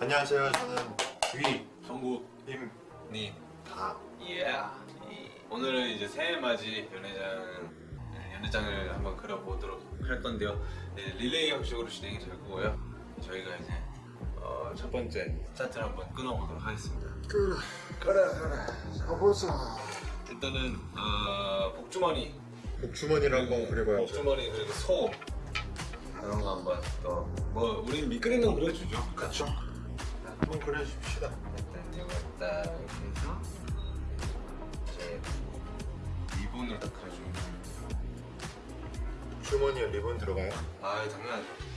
안녕하세요. 저는 위, 정국 임, 님 다. 예. 오늘은 이제 새해 맞이 연회장 네, 연회장을 한번 그려보도록 할 건데요. 네, 릴레이 형식으로 진행이 될 거고요. 저희가 이제 어, 첫 번째 차트를 한번 끊어보도록 하겠습니다. 그래, 그래. 가보자. 일단은 어, 복주머니, 복주머니를 한번 그려봐야죠. 복주머니 그리고 소 이런 거 한번 또 뭐 우리는 밑그림은 그려주죠. 그렇죠. 한번 그려줍시다. 일단 이거 딱 해서 이제 리본으로 딱 그려주면 주머니에 리본 들어가요? 아 당연하죠.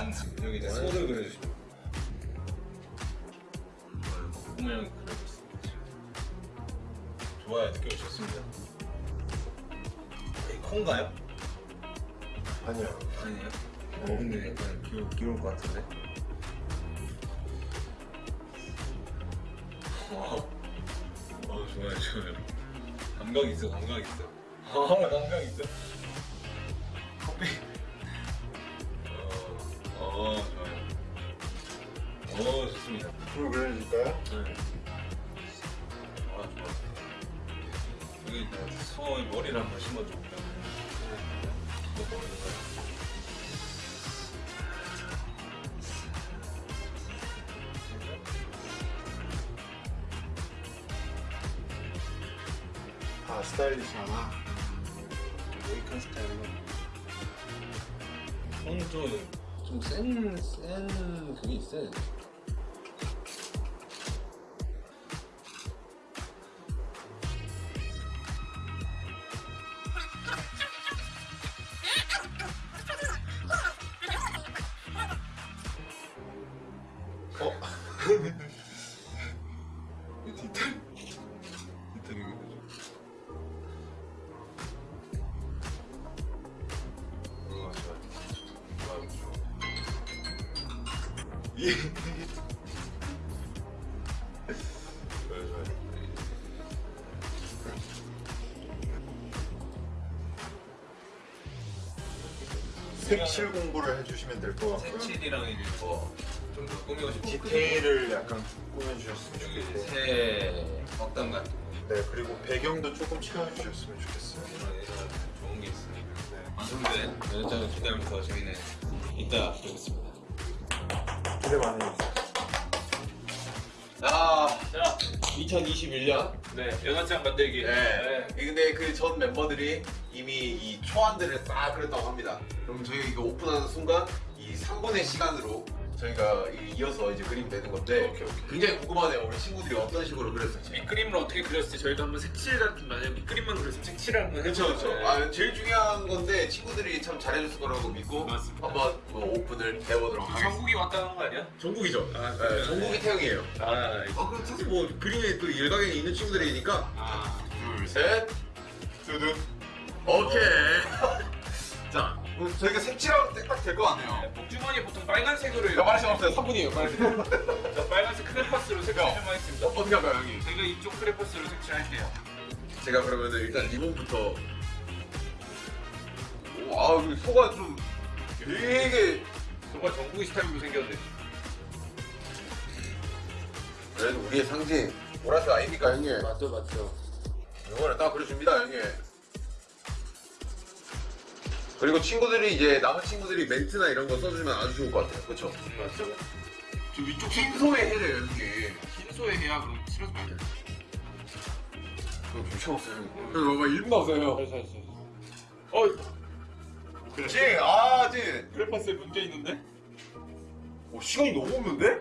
완성. 여기 이제 완성. 손을 그려주시면. 형이 그리고 있습니다. 좋아요, 느낌 좋습니다. 이 콩가요? 아니요. 아니에요. 어, 근데 약간 귀여, 귀여울 것 같은데. 와, 어, 좋아요, 좋아요. 감각 있어, 감각 있어. 어, 감각 있어. 아, 스타일리시하나? 모이칸 스타일로. 손좀 좀센, 센 그게 있어야 돼. 색칠 공부를 해주시면 될 것 같고요. 색칠이랑 이제 뭐좀더 꾸미고 싶은 디테일을 약간 꾸며주셨으면 좋겠고. 새 덕담 같은 거 네, 그리고 배경도 조금 채워주셨으면 좋겠어요. 좋은 게 있으니까 네. 완성된 연장을 기대하면서 저희는 이따 뵙겠습니다. 기대 많이 해주세요. 아, 자, 2021년. 네, 연합장 만들기. 네. 근데 그 전 멤버들이 이미 이 초안들을 싹 그렸다고 합니다. 그럼 저희 이거 오픈하는 순간 이 3분의 시간으로 저희가 이- 이어서 이제 그림 내는 건데 오케이, 오케이. 굉장히 궁금하네요. 우리 친구들이 어떤 식으로 그렸을지. 밑그림을 어떻게 그렸을지 저희도 한번 색칠 같은 만약 밑그림만 그렸으면 색칠을 한번 그렇죠, 해보죠. 그렇죠. 아, 제일 중요한 건데 친구들이 참 잘해줄 거라고 믿고 맞습니다. 한번 뭐 오픈을 해보도록 하겠습니다. 전국이 왔다는 거 아니야? 전국이죠. 아, 네, 전국이 태형이에요. 아, 이거. 아, 그럼 사실 뭐 그림에 또 일각에 있는 친구들이니까 아, 둘, 셋, 두둥. 오케이. 자, 저희가 색칠하면 딱될 것 같네요. 네, 복주머니 보통 빨간색으로. 야, 말할 시간 없어요. 3분이에요. 빨리. 자, 빨간색 크레파스로 색칠 형. 좀 하겠습니다. 어, 어떻게 할까요, 형님? 제가 이쪽 크레파스로 색칠할게요. 제가 그러면 일단 리본부터. 오, 아, 그 소가 좀 되게. 정말 전국이 스타일로 생겼네. 그래도 우리의 상징 보라색 아닙니까, 형님? 맞죠, 맞죠. 이거를 딱 그려줍니다, 형님. 그리고 친구들이 이제 남은 친구들이 멘트나 이런 거 써주면 아주 좋을 것 같아요. 그렇죠? 맞죠? 저 위쪽 흰 소에 해래요, 형님. 흰소에 해야 그럼 칠해도 안 돼. 그거 괜찮없어요 그거 막 1분 없어요. 어, 그렇지. 아, 지. 크레파스에 문제 있는데? 오, 시간이 너무 없는데?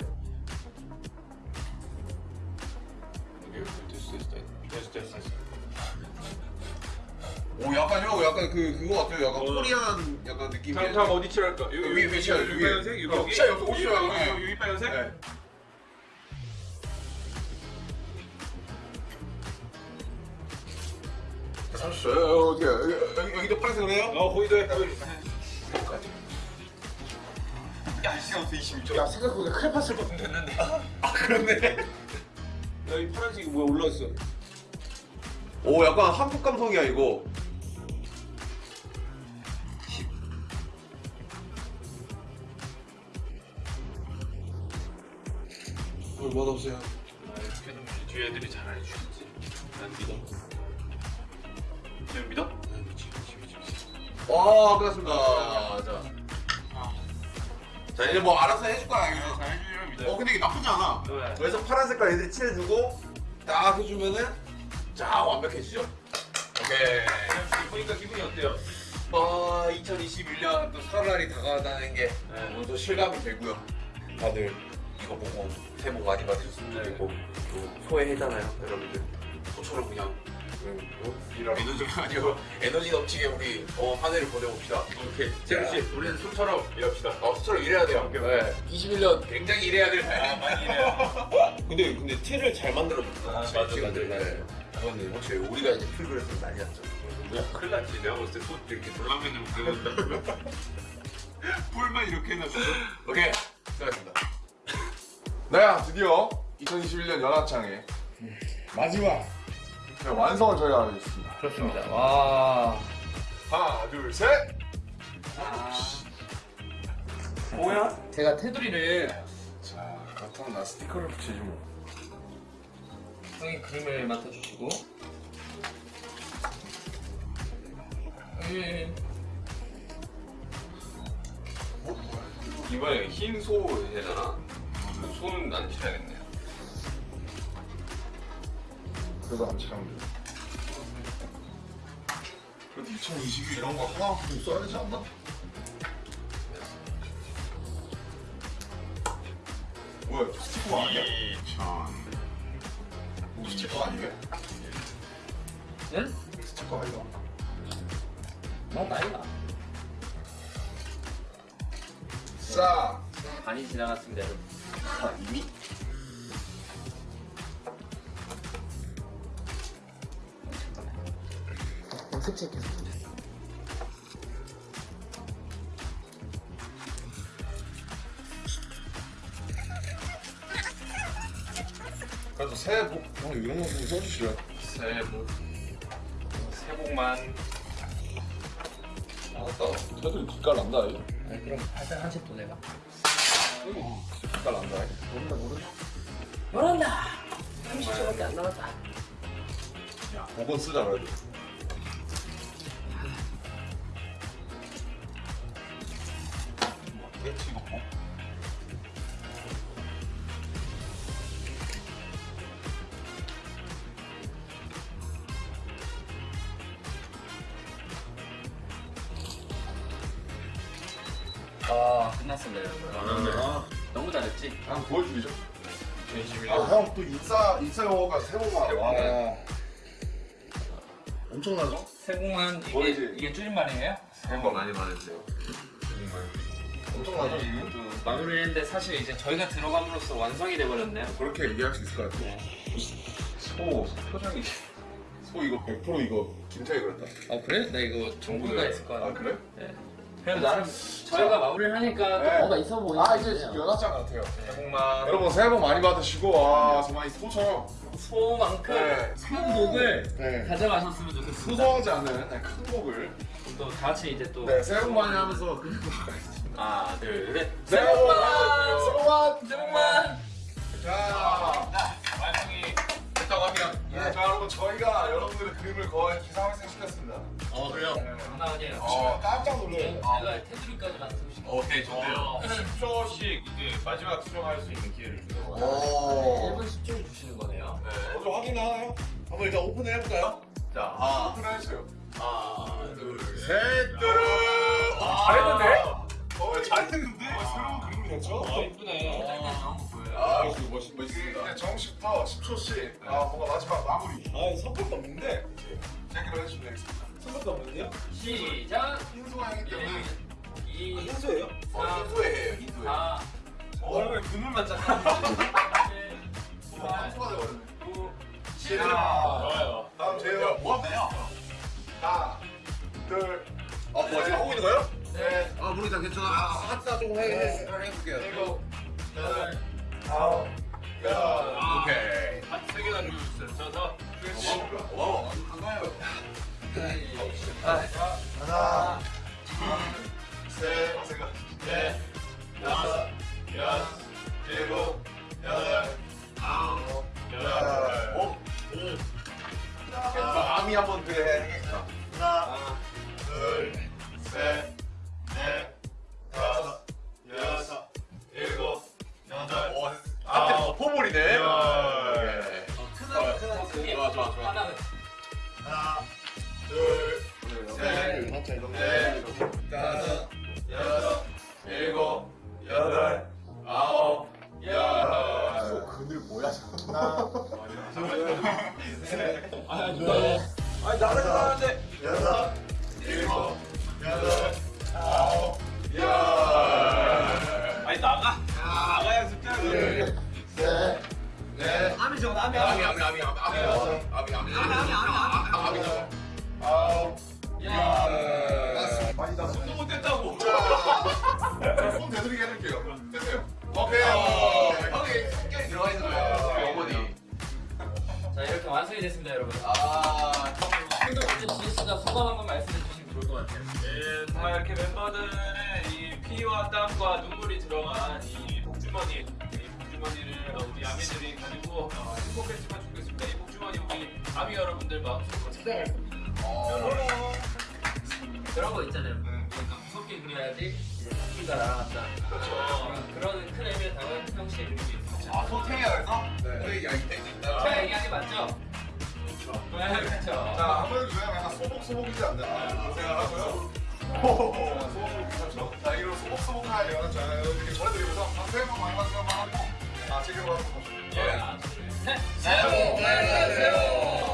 약간 그 그거 같아요. 약간 어. 코리안 약간 느낌이. 다음 다음 어디 칠할까? 여기 위에 칠해요, 여기 여기. 빨간색 여기 어, 칠해요, 여기 오시죠, 여기. 여기, 빨간색? 네. 30초. 어떻게 여기 여기 여기도 파란색으로 해요? 어 거기도 해. 야 시간 없어 26초. 야 생각보다 크레파 쓸 것도 됐는데. 아 그렇네. 야이 파란색이 뭐야 올라왔어. 오 약간 한국 감성이야 이거. 뭘 맛없어요? 아, 되면 뒤에 애들이 잘 알려주겠지. 난 믿어. 지금 믿어? 난 믿지, 믿지, 믿지, 믿지. 와 끝났습니다. 자. 자 이제 뭐 알아서 해줄 거야 이거. 잘 해주면 믿어. 어 근데 이게 나쁘지 않아. 왜? 그래서 파란 색깔 애들이 칠해주고 딱 해주면은 자 완벽해지죠. 오케이. 보니까 기분이 어때요? 아 2021년 또 설날이 다가간다는 게 네. 오늘 또 실감이 되고요. 다들 이거 보고 새해 복 많이 받으셨으면 네. 좋겠고 또 소외해잖아요 여러분들. 소처럼 그냥 음, 어? 에너지가 아니고 에너지 넘치게 우리 어, 한 해를 보내봅시다. 오케이. 재훈 씨, 우리는 소처럼 일합시다. 어, 소처럼 일해야 돼요. 네. 21년 굉장히 일해야 될 해. 많이 일해요. 근데 근데 티를 잘 만들어줬다. 아, 맞아, 맞아, 네. 이거는 확실히 우리가 이제 했으면 난리 났죠. 뭐야, 큰일 났지. 내가 봤을 때손 이렇게 돌라면을 그려온다고요? 뿔만 이렇게 해놨어. 오케이. 수고하셨습니다. 네, 드디어 2021년 연합창의 마지막 네, 완성을 저희가 하겠습니다. 그렇습니다. 와. 하나, 둘, 셋! 뭐야? 제가 테두리를 자, 그렇다면 나 스티커를 붙이지 뭐. 형이 그림을 맡아주시고. 음, 이번에 흰소 해잖아. 소는 안 칠해야겠네. 그래도 안 칠하면 돼. 그래도 2022 이런 거 하나만큼 써야 되지 않나? 뭐야, 이거 스티커 아니야? 2000. 이거 스티커 아니에요? 응? 스티커 아니야? 나 나이가 싸! 많이 지나갔습니다, 여러분. 아, 이미? 염색체께서. 그래도 새해 복, 형 이런 거 좀 써주시려. 새해 복. 새해 복만. 알았다. 새들이 뒷갈 난다, 이. 아니, 그럼 팔짱 한채 또 내가. 뒷갈 난다, 이. 모른다, 모른다. 열한다! 30초밖에 안 남았다. 야, 복원 쓰자, 그래도. 아, 끝났습니다, 여러분. 아, 너무 잘했지? 한번 보여주시죠. 2021년. 아, 형또 인싸, 인싸 영어가 세모만. 와. 엄청나죠? 세공한 이게, 뭐지? 이게 줄임말이에요? 복 많이 받으세요. 엄청나죠? 또 마무리를 했는데 사실 이제 저희가 들어감으로써 완성이 돼버렸네요. 그렇게 얘기할 수 있을 것 같아요. 소, 소 표정이. 소 이거 100% 이거 김태희 그랬다. 아 그래? 나 이거 정보가 있을 거야. 아, 그래? 그럼 나름 저희가 마무리를 하니까 네. 또 뭐가 있어 보이는 아, 이제 연합장 같아요. 새해 복만. 여러분 새해 복 많이 받으시고, 아, 정말 이 소처럼. 소만큼 네. 큰 곡을 네. 가져가셨으면 좋겠습니다. 소소하지 않은 네, 큰 곡을. 또 다 같이 이제 또 네, 새해 복 많이 하면서. 하나 둘셋 새해 복 많이. 새해 복 많이. 새해 복만 자, 완성이 됐다고 합니다. 네, 자, 여러분 저희가 여러분들의 그림을 거의 기상학생 시켰습니다. 어 그래요? 장난 아니에요 어, 깜짝 놀래요. 제가 테두리까지 만들고 오케이 좋네요. 10초씩 이제 마지막 수정할 수 있는 기회를 주는 거예요. 오. 1분 10초를 주시는 거네요 먼저 확인하나요? 한번 일단 오픈을 해볼까요? 자 하나 오픈해주세요. 하나 둘 셋, 뚜루. 잘했는데? 어, 잘했는데? 새로운 그림이 됐죠? 아, 이쁘네. 아, 멋있, 멋있, 멋있습니다. 이제 정식부터 10초씩 네. 아, 뭔가 마지막 마무리. 아, 선택도 없는데. 제기를 해주면 되겠습니다. 선택도 없는데요? 시작! 흰소향이기 때문에. 이... 아, 흰소예요? 어, 흰소예요, 흰소예요. 아, 어, 얼굴에 그물만 짰다. 한소가 돼버렸네. 7, 좋아요. 다음 제요. 뭐 하세요? 하나, 둘, 아, 뭐 지금 하고 있는 거예요? 네. 아, 모르겠다. 괜찮아. 아, 하트 조금 해, 해, 해볼게요. 일곱, 여덟, 다섯. 어? 한번 그래 여덟, 아홉, 열. 그늘 뭐야 하나, 셋, 아니 나를 가는 찾아갈 겁니다. 그런 거 있잖아요. 그러니까 무섭게 그려야지 이제 토끼가 날아간다. 그렇죠 그런 큰 의미를 담은 이름이 있죠 아 그래서? 네. 야, 이때 있다. 제가 얘기한 게 맞죠? 그렇죠. 네 그렇죠. 자 아무래도 그냥 약간 소복소복이지 않나? 그런 생각하고요. 소복소복 괜찮죠? 자 이런 소복소복한 영화는 저는 이렇게 전해드리면서 방송 한번 많이 만들어 하고 아 지금 한번 셋! 셋!